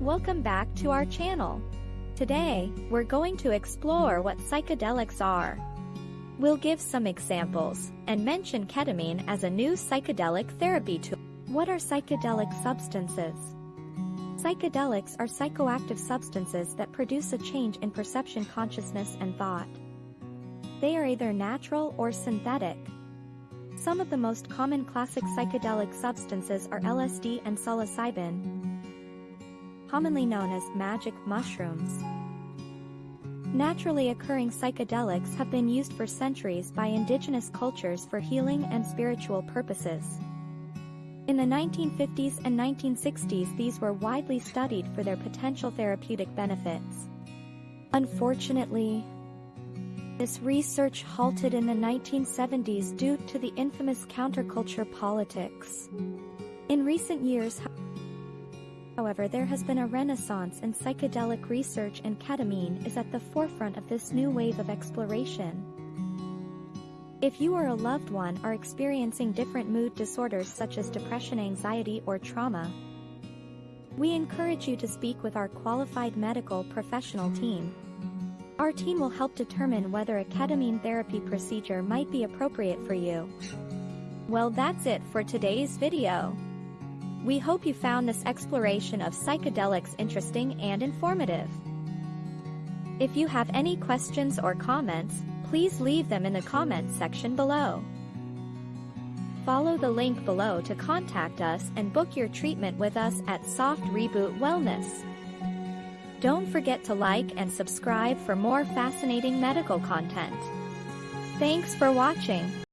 Welcome back to our channel. Today, we're going to explore what psychedelics are. We'll give some examples and mention ketamine as a new psychedelic therapy tool. What are psychedelic substances? Psychedelics are psychoactive substances that produce a change in perception, consciousness, and thought. They are either natural or synthetic. Some of the most common classic psychedelic substances are LSD and psilocybin, commonly known as magic mushrooms. Naturally occurring psychedelics have been used for centuries by indigenous cultures for healing and spiritual purposes. In the 1950s and 1960s these were widely studied for their potential therapeutic benefits. Unfortunately, this research halted in the 1970s due to the infamous counterculture politics. In recent years, However, there has been a renaissance in psychedelic research and ketamine is at the forefront of this new wave of exploration. If you or a loved one are experiencing different mood disorders such as depression, anxiety, or trauma, we encourage you to speak with our qualified medical professional team. Our team will help determine whether a ketamine therapy procedure might be appropriate for you. Well that's it for today's video. We hope you found this exploration of psychedelics interesting and informative. If you have any questions or comments, please leave them in the comments section below. Follow the link below to contact us and book your treatment with us at Soft Reboot Wellness. Don't forget to like and subscribe for more fascinating medical content. Thanks for watching.